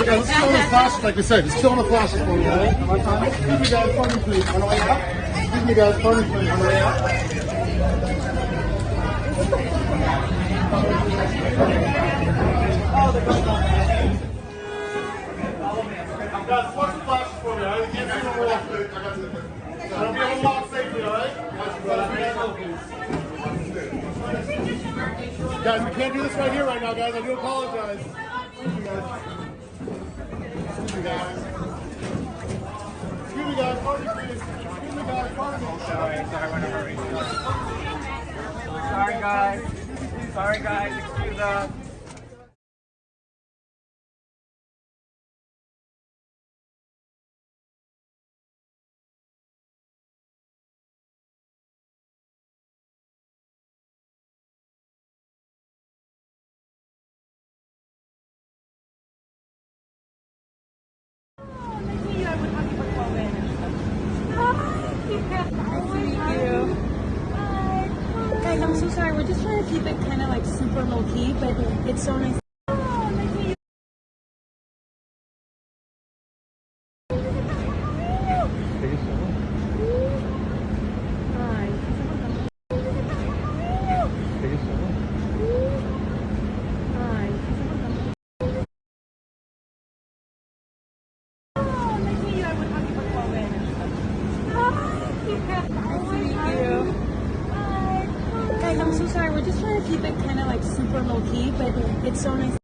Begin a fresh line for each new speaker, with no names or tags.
Okay, let's chill on the flashes, like I said. Just chill on the flashes for me? Excuse me, guys. Me, please. On the way up. Excuse me, guys. Me, please. On the way up. Guys, watch the flashes for me. I got to walk Guys, we can't do this right here right now, guys. I do apologize. Excuse me, guys. Excuse me, guys. Excuse me, guys. Pardon me, please. Excuse me, guys. Pardon me.
Sorry, sorry. Sorry, guys. Sorry, guys. Excuse us.
Guys, I'm so sorry. We're just trying to keep it kind of like super low key, but it's so nice. Guys, I'm so sorry. We're just trying to keep it kind of like super low key, but it's so nice